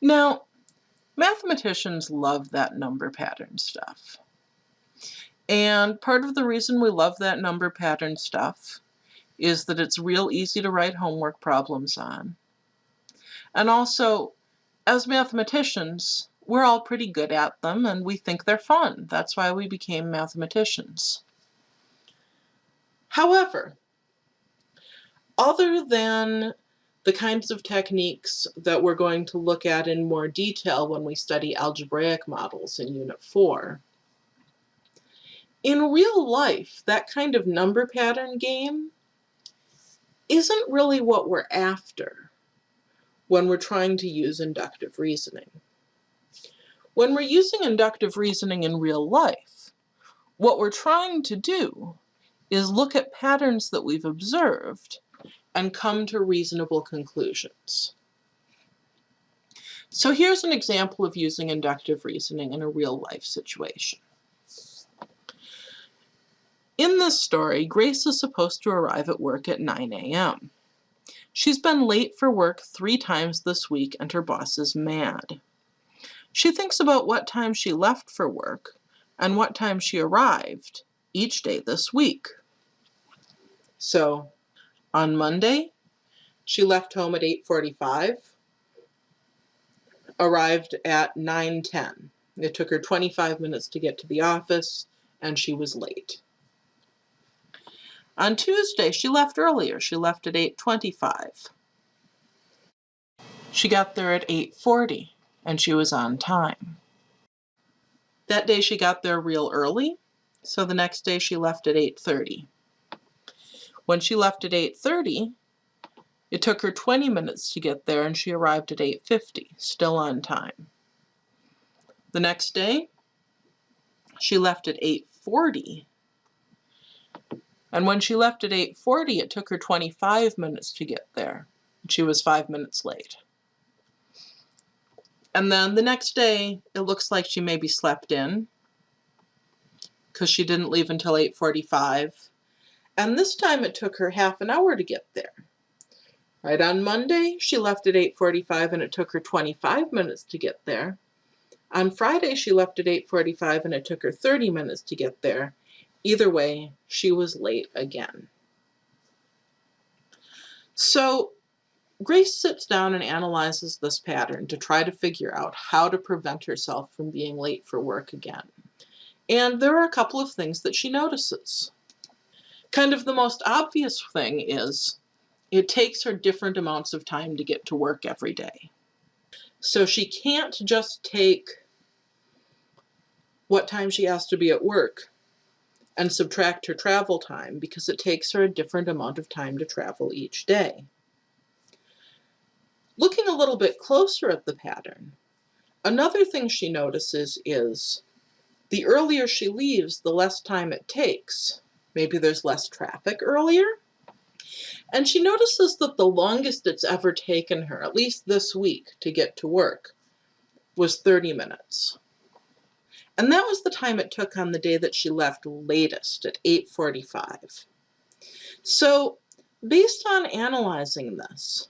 Now, mathematicians love that number pattern stuff. And part of the reason we love that number pattern stuff is that it's real easy to write homework problems on. And also, as mathematicians, we're all pretty good at them and we think they're fun. That's why we became mathematicians. However, other than the kinds of techniques that we're going to look at in more detail when we study algebraic models in Unit 4, in real life, that kind of number pattern game isn't really what we're after when we're trying to use inductive reasoning. When we're using inductive reasoning in real life, what we're trying to do is look at patterns that we've observed and come to reasonable conclusions. So here's an example of using inductive reasoning in a real life situation. In this story, Grace is supposed to arrive at work at 9 a.m. She's been late for work three times this week and her boss is mad. She thinks about what time she left for work and what time she arrived each day this week. So on Monday, she left home at 8.45, arrived at 9.10. It took her 25 minutes to get to the office and she was late. On Tuesday, she left earlier. She left at 8.25. She got there at 8.40 and she was on time. That day she got there real early, so the next day she left at 8.30. When she left at 8.30, it took her 20 minutes to get there and she arrived at 8.50, still on time. The next day, she left at 8.40 and when she left at 8.40, it took her 25 minutes to get there. She was five minutes late. And then the next day, it looks like she maybe slept in because she didn't leave until 8.45. And this time it took her half an hour to get there. Right on Monday, she left at 8.45 and it took her 25 minutes to get there. On Friday, she left at 8.45 and it took her 30 minutes to get there. Either way, she was late again. So Grace sits down and analyzes this pattern to try to figure out how to prevent herself from being late for work again. And there are a couple of things that she notices. Kind of the most obvious thing is it takes her different amounts of time to get to work every day. So she can't just take what time she has to be at work and subtract her travel time because it takes her a different amount of time to travel each day. Looking a little bit closer at the pattern, another thing she notices is the earlier she leaves, the less time it takes. Maybe there's less traffic earlier. And she notices that the longest it's ever taken her, at least this week, to get to work was 30 minutes. And that was the time it took on the day that she left latest at 8.45. So based on analyzing this,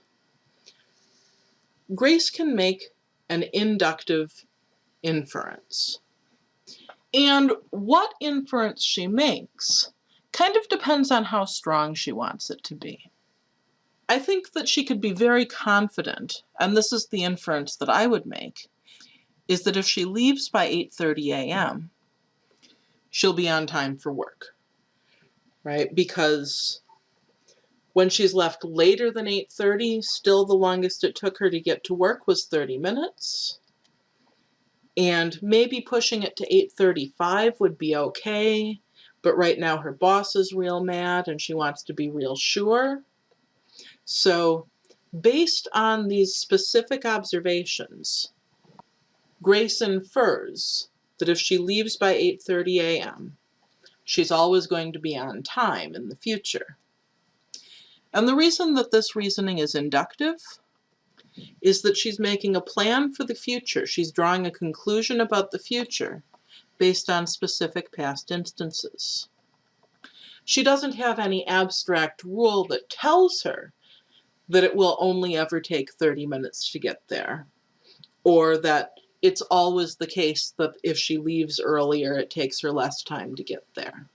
Grace can make an inductive inference. And what inference she makes kind of depends on how strong she wants it to be. I think that she could be very confident, and this is the inference that I would make, is that if she leaves by 8.30 a.m., she'll be on time for work, right? Because when she's left later than 8.30, still the longest it took her to get to work was 30 minutes. And maybe pushing it to 8.35 would be okay, but right now her boss is real mad and she wants to be real sure. So based on these specific observations, Grace infers that if she leaves by 8.30 a.m., she's always going to be on time in the future. And the reason that this reasoning is inductive is that she's making a plan for the future. She's drawing a conclusion about the future based on specific past instances. She doesn't have any abstract rule that tells her that it will only ever take 30 minutes to get there or that it's always the case that if she leaves earlier, it takes her less time to get there.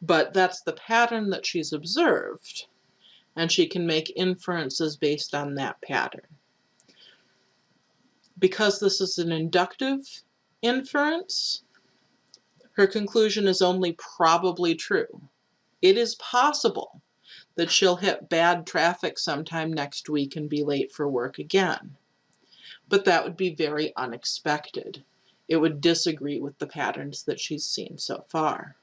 But that's the pattern that she's observed, and she can make inferences based on that pattern. Because this is an inductive inference, her conclusion is only probably true. It is possible that she'll hit bad traffic sometime next week and be late for work again. But that would be very unexpected. It would disagree with the patterns that she's seen so far.